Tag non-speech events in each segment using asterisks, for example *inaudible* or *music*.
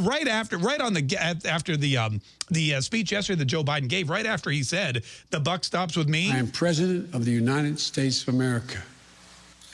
right after, right on the after the um, the uh, speech yesterday that Joe Biden gave, right after he said the buck stops with me. I am president of the United States of America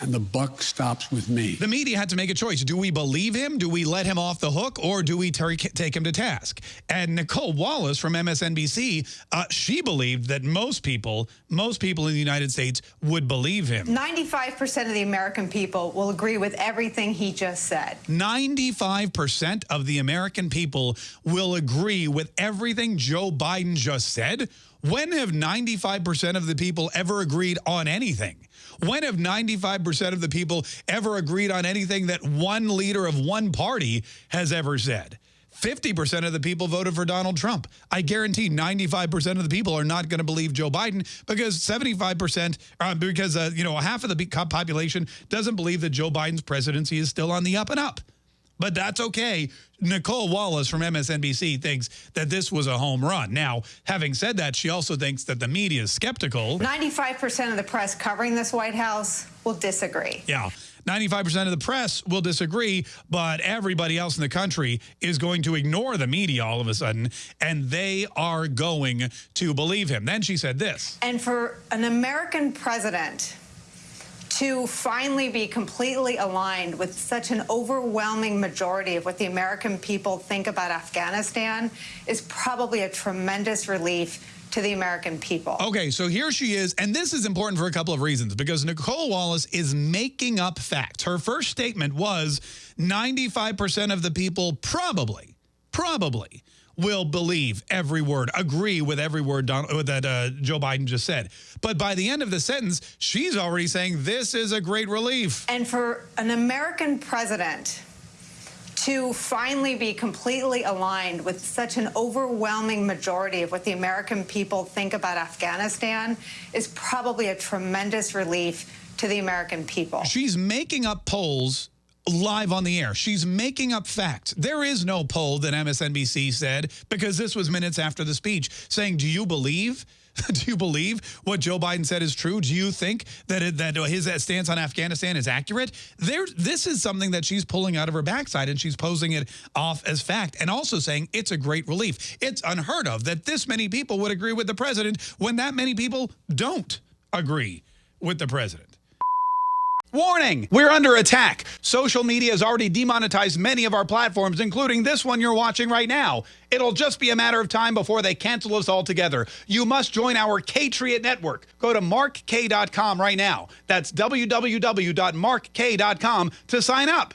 and the buck stops with me. The media had to make a choice. Do we believe him? Do we let him off the hook? Or do we take him to task? And Nicolle Wallace from MSNBC, uh, she believed that most people, most people in the United States would believe him. 95% of the American people will agree with everything he just said. 95% of the American people will agree with everything Joe Biden just said? When have 95% of the people ever agreed on anything? When have 95% of the people ever agreed on anything that one leader of one party has ever said? 50% of the people voted for Donald Trump. I guarantee 95% of the people are not going to believe Joe Biden because 75%, uh, because, uh, you know, half of the population doesn't believe that Joe Biden's presidency is still on the up and up but that's okay. Nicolle Wallace from MSNBC thinks that this was a home run. Now, having said that, she also thinks that the media is skeptical. 95% of the press covering this White House will disagree. Yeah. 95% of the press will disagree, but everybody else in the country is going to ignore the media all of a sudden, and they are going to believe him. Then she said this. And for an American president to finally be completely aligned with such an overwhelming majority of what the American people think about Afghanistan is probably a tremendous relief to the American people. Okay, so here she is, and this is important for a couple of reasons, because Nicolle Wallace is making up facts. Her first statement was 95% of the people probably, probably will believe every word, agree with every word Donald, that uh, Joe Biden just said. But by the end of the sentence, she's already saying this is a great relief. And for an American president to finally be completely aligned with such an overwhelming majority of what the American people think about Afghanistan is probably a tremendous relief to the American people. She's making up polls live on the air. She's making up facts. There is no poll that MSNBC said, because this was minutes after the speech, saying, do you believe? *laughs* do you believe what Joe Biden said is true? Do you think that it, that his stance on Afghanistan is accurate? There, this is something that she's pulling out of her backside, and she's posing it off as fact, and also saying it's a great relief. It's unheard of that this many people would agree with the president when that many people don't agree with the president. Warning, we're under attack. Social media has already demonetized many of our platforms, including this one you're watching right now. It'll just be a matter of time before they cancel us altogether. You must join our Katriot network. Go to markk.com right now. That's www.markk.com to sign up.